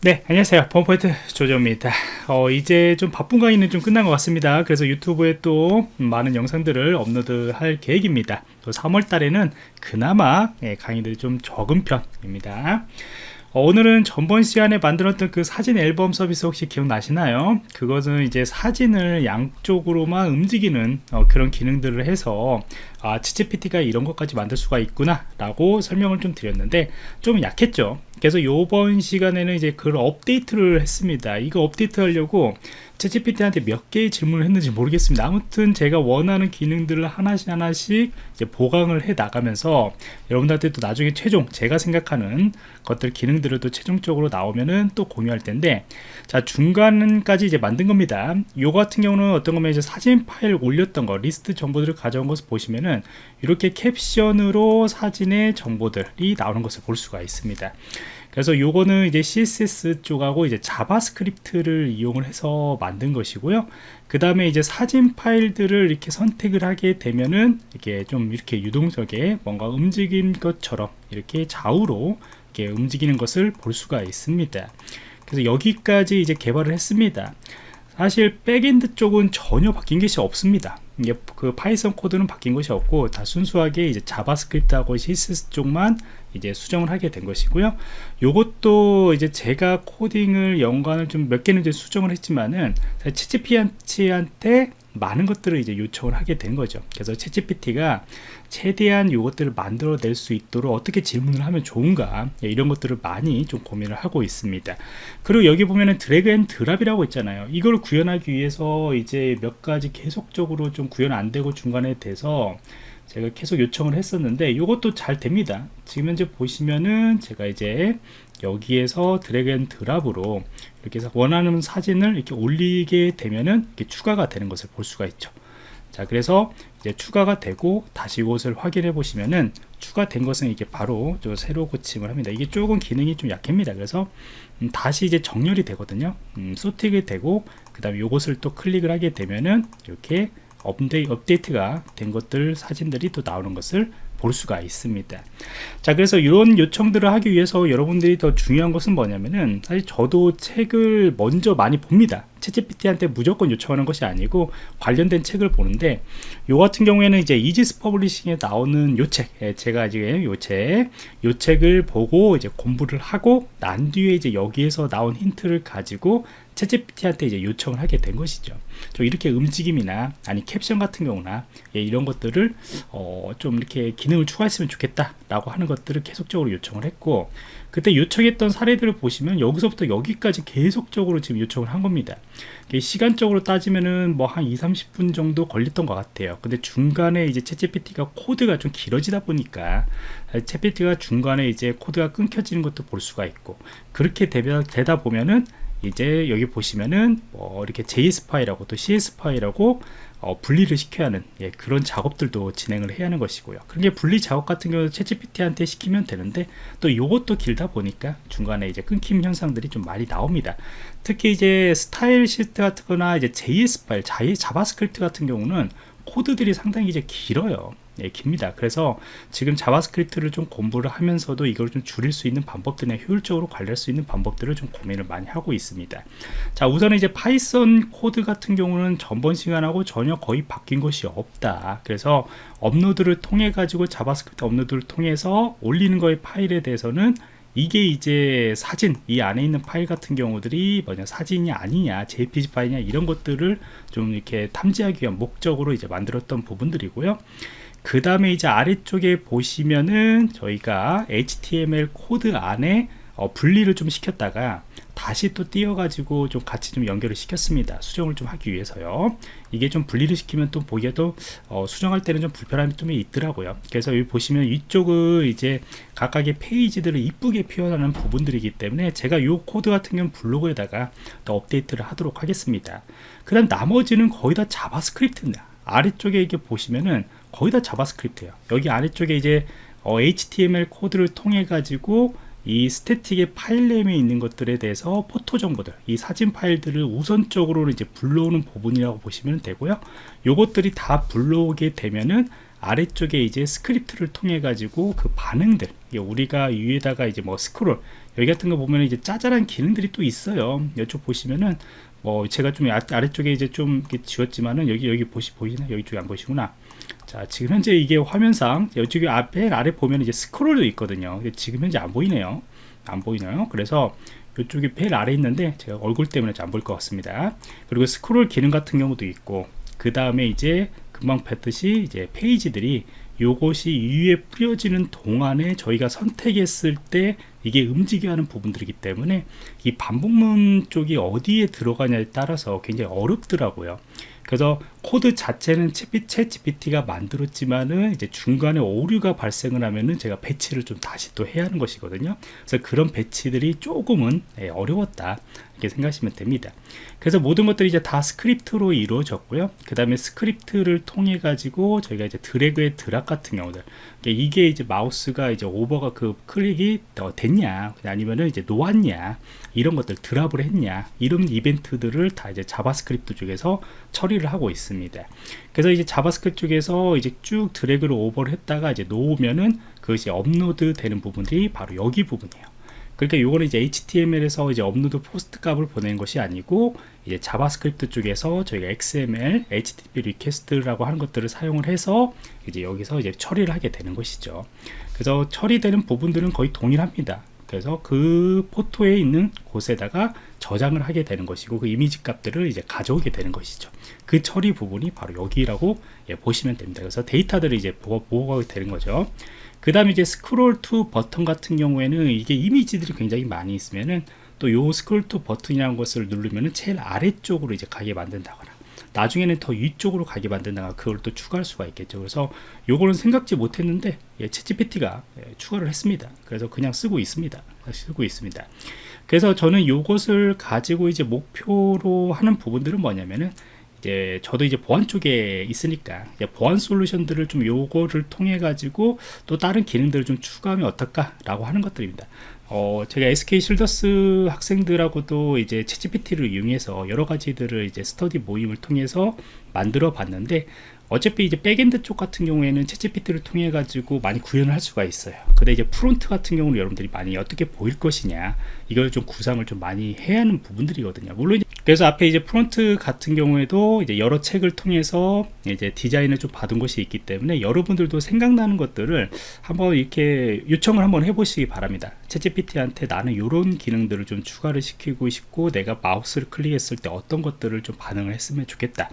네 안녕하세요. 펌포인트 조조입니다. 어, 이제 좀 바쁜 강의는 좀 끝난 것 같습니다. 그래서 유튜브에 또 많은 영상들을 업로드 할 계획입니다. 또 3월 달에는 그나마 예, 강의들이 좀 적은 편입니다. 어, 오늘은 전번 시간에 만들었던 그 사진 앨범 서비스 혹시 기억나시나요? 그것은 이제 사진을 양쪽으로만 움직이는 어, 그런 기능들을 해서 아, 치치PT가 이런 것까지 만들 수가 있구나 라고 설명을 좀 드렸는데 좀 약했죠 그래서 요번 시간에는 이제 그걸 업데이트를 했습니다. 이거 업데이트 하려고 ChatGPT한테 몇 개의 질문을 했는지 모르겠습니다. 아무튼 제가 원하는 기능들을 하나씩 하나씩 이제 보강을 해 나가면서 여러분들한테 또 나중에 최종 제가 생각하는 것들 기능들을 또 최종적으로 나오면은 또 공유할 텐데 자 중간까지 이제 만든 겁니다. 요 같은 경우는 어떤 거면 이제 사진 파일 올렸던 거 리스트 정보들을 가져온 것을 보시면은 이렇게 캡션으로 사진의 정보들이 나오는 것을 볼 수가 있습니다 그래서 요거는 이제 CSS 쪽하고 이제 JavaScript를 이용을 해서 만든 것이고요. 그 다음에 이제 사진 파일들을 이렇게 선택을 하게 되면은 이렇게 좀 이렇게 유동적에 뭔가 움직인 것처럼 이렇게 좌우로 이렇게 움직이는 것을 볼 수가 있습니다. 그래서 여기까지 이제 개발을 했습니다. 사실 backend 쪽은 전혀 바뀐 것이 없습니다. 이게 그 Python 코드는 바뀐 것이 없고 다 순수하게 이제 JavaScript하고 CSS 쪽만 이제 수정을 하게 된 것이고요. 요것도 이제 제가 코딩을 연관을 좀 몇 개는 이제 수정을 했지만은 채찌피한테 많은 것들을 이제 요청을 하게 된 거죠. 그래서 ChatGPT가 최대한 요것들을 만들어낼 수 있도록 어떻게 질문을 하면 좋은가 예, 이런 것들을 많이 좀 고민을 하고 있습니다. 그리고 여기 보면은 drag and drop이라고 있잖아요. 이걸 구현하기 위해서 이제 몇 가지 계속적으로 좀 구현 안 되고 중간에 돼서 제가 계속 요청을 했었는데 이것도 잘 됩니다. 지금 현재 보시면은 제가 이제 여기에서 drag and drop으로 이렇게 해서 원하는 사진을 이렇게 올리게 되면은 이렇게 추가가 되는 것을 볼 수가 있죠. 자 그래서 이제 추가가 되고 다시 이것을 확인해 보시면은 추가된 것은 이게 바로 저 새로 고침을 합니다. 이게 조금 기능이 좀 약합니다. 그래서 음, 다시 이제 정렬이 되거든요. 음, sorting이 되고 그 다음에 이것을 또 클릭을 하게 되면은 이렇게 업데이, 업데이트가 된 것들 사진들이 또 나오는 것을 볼 수가 있습니다. 자 그래서 이런 요청들을 하기 위해서 여러분들이 더 중요한 것은 뭐냐면은 사실 저도 책을 먼저 많이 봅니다. ChatGPT한테 무조건 요청하는 것이 아니고 관련된 책을 보는데 요 같은 경우에는 이제 이지스퍼블리싱에 나오는 요책 예, 제가 지금 요책 요 책을 보고 이제 공부를 하고 난 뒤에 이제 여기에서 나온 힌트를 가지고 채찌PT한테 이제 요청을 하게 된 것이죠. 좀 이렇게 움직임이나 아니 캡션 같은 경우나 예, 이런 것들을 어, 좀 이렇게 기능을 추가했으면 좋겠다 라고 하는 것들을 계속적으로 요청을 했고 그때 요청했던 사례들을 보시면 여기서부터 여기까지 계속적으로 지금 요청을 한 겁니다. 시간적으로 따지면은 뭐 한 2, 30분 정도 걸렸던 것 같아요. 근데 중간에 이제 챗GPT가 코드가 좀 길어지다 보니까 챗GPT가 중간에 이제 코드가 끊겨지는 것도 볼 수가 있고 그렇게 되다 보면은 이제 여기 보시면은 뭐 이렇게 JS 파일하고 또 CSS 파일하고 어, 분리를 시켜야 하는 예, 그런 작업들도 진행을 해야 하는 것이고요. 그게 분리 작업 같은 경우는 ChatGPT한테 시키면 되는데 또 이것도 길다 보니까 중간에 이제 끊김 현상들이 좀 많이 나옵니다. 특히 이제 style sheet 같은 거나 이제 JS 파일, JavaScript 같은 경우는 코드들이 상당히 이제 길어요. 예, 깁니다. 그래서 지금 자바스크립트를 좀 공부를 하면서도 이걸 좀 줄일 수 있는 방법들이나 효율적으로 관리할 수 있는 방법들을 좀 고민을 많이 하고 있습니다. 자 우선 이제 파이썬 코드 같은 경우는 전번 시간하고 전혀 거의 바뀐 것이 없다. 그래서 업로드를 통해 가지고 자바스크립트 업로드를 통해서 올리는 거의 파일에 대해서는 이게 이제 사진 이 안에 있는 파일 같은 경우들이 뭐냐 사진이 아니냐 jpg 파일이냐 이런 것들을 좀 이렇게 탐지하기 위한 목적으로 이제 만들었던 부분들이고요. 그 다음에 이제 아래쪽에 보시면은 저희가 HTML 코드 안에 어, 분리를 좀 시켰다가 다시 또 띄어 가지고 좀 같이 좀 연결을 시켰습니다. 수정을 좀 하기 위해서요. 이게 좀 분리를 시키면 또 보기에도 어, 수정할 때는 좀 불편함이 좀 있더라고요. 그래서 여기 보시면 이쪽은 이제 각각의 페이지들을 이쁘게 표현하는 부분들이기 때문에 제가 이 코드 같은 경우는 블로그에다가 또 업데이트를 하도록 하겠습니다. 그 다음 나머지는 거의 다 자바스크립트입니다. 아래쪽에 이렇게 보시면은 거의 다 자바스크립트예요. 여기 아래쪽에 이제 어, HTML 코드를 통해 가지고 이 static의 file name에 있는 것들에 대해서 photo 정보들 이 사진 파일들을 우선적으로 이제 불러오는 부분이라고 보시면 되고요. 요것들이 다 불러오게 되면은 아래쪽에 이제 스크립트를 통해 가지고 그 반응들 우리가 위에다가 이제 뭐 스크롤 여기 같은 거 보면 이제 짜잘한 기능들이 또 있어요. 이쪽 보시면은 뭐 제가 좀 아, 아래쪽에 이제 좀 지웠지만은 여기 여기 보시 보이나 여기 쪽에 안 보시구나 자 지금 현재 이게 화면상 이쪽에 앞에 아래 보면 이제 스크롤도 있거든요. 지금 현재 안 보이네요. 안 보이나요? 그래서 이쪽에 벨 아래 있는데 제가 얼굴 때문에 잘안 보일 것 같습니다. 그리고 스크롤 기능 같은 경우도 있고 그 다음에 이제 금방 뵀듯이 이제 페이지들이 요것이 위에 뿌려지는 동안에 저희가 선택했을 때 이게 움직여야 하는 부분들이기 때문에 이 반복문 쪽이 어디에 들어가냐에 따라서 굉장히 어렵더라고요 그래서 코드 자체는 ChatGPT가 만들었지만은 이제 중간에 오류가 발생을 하면은 제가 배치를 좀 다시 또 해야 하는 것이거든요. 그래서 그런 배치들이 조금은 예, 어려웠다. 이렇게 생각하시면 됩니다. 그래서 모든 것들이 이제 다 스크립트로 이루어졌고요. 그 다음에 스크립트를 통해 가지고 저희가 이제 drag and drop 같은 경우들 이게 이제 마우스가 이제 over가 그 클릭이 됐냐 아니면은 이제 놓았냐 이런 것들 drop을 했냐 이런 이벤트들을 다 이제 자바스크립트 쪽에서 처리 를 하고 있습니다. 그래서 이제 자바스크립트 쪽에서 이제 쭉 드래그를 over를 했다가 이제 놓으면은 그것이 업로드 되는 부분들이 바로 여기 부분이에요. 그러니까 요거는 이제 HTML에서 이제 업로드 POST 값을 보내는 것이 아니고 이제 자바스크립트 쪽에서 저희가 XML, HTTP Request라고 하는 것들을 사용을 해서 이제 여기서 이제 처리를 하게 되는 것이죠. 그래서 처리되는 부분들은 거의 동일합니다. 그래서 그 photo에 있는 곳에다가 저장을 하게 되는 것이고 그 이미지 값들을 이제 가져오게 되는 것이죠. 그 처리 부분이 바로 여기라고 예, 보시면 됩니다. 그래서 데이터들을 이제 보호가 되는 거죠. 그 다음에 이제 scroll to bottom 같은 경우에는 이게 이미지들이 굉장히 많이 있으면은 또 요 scroll to bottom이라는 것을 누르면은 제일 아래쪽으로 이제 가게 만든다거나 나중에는 더 위쪽으로 가게 만든다거나 그걸 또 추가할 수가 있겠죠. 그래서 요거는 생각지 못했는데 예, 채찌PT가 예, 추가를 했습니다. 그래서 그냥 쓰고 있습니다. 쓰고 있습니다. 그래서 저는 요것을 가지고 이제 목표로 하는 부분들은 뭐냐면은 이제 저도 이제 보안 쪽에 있으니까 보안 솔루션들을 좀 요거를 통해 가지고 또 다른 기능들을 좀 추가하면 어떨까 라고 하는 것들입니다 어, 제가 SK 실더스 학생들하고도 이제 채찌PT를 이용해서 여러 가지들을 이제 스터디 모임을 통해서 만들어 봤는데 어차피 이제 backend 쪽 같은 경우에는 ChatGPT를 통해 가지고 많이 구현을 할 수가 있어요. 근데 이제 front 같은 경우는 여러분들이 많이 어떻게 보일 것이냐 이걸 좀 구상을 좀 많이 해야 하는 부분들이거든요. 물론 그래서 앞에 이제 front 같은 경우에도 이제 여러 책을 통해서 이제 디자인을 좀 받은 것이 있기 때문에 여러분들도 생각나는 것들을 한번 이렇게 요청을 한번 해보시기 바랍니다. ChatGPT한테 나는 이런 기능들을 좀 추가를 시키고 싶고 내가 마우스를 클릭했을 때 어떤 것들을 좀 반응을 했으면 좋겠다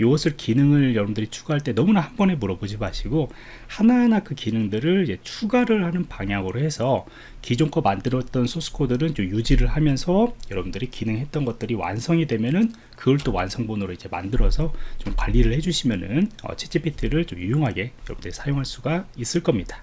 이것을 기능을 여러분들이 추가할 때 너무나 한 번에 물어보지 마시고 하나하나 그 기능들을 추가를 하는 방향으로 해서 기존 거 만들었던 소스 코드는 좀 유지를 하면서 여러분들이 기능했던 것들이 완성이 되면은 그걸 또 완성본으로 이제 만들어서 좀 관리를 해주시면은 어, 채찌PT를 좀 유용하게 여러분들이 사용할 수가 있을 겁니다.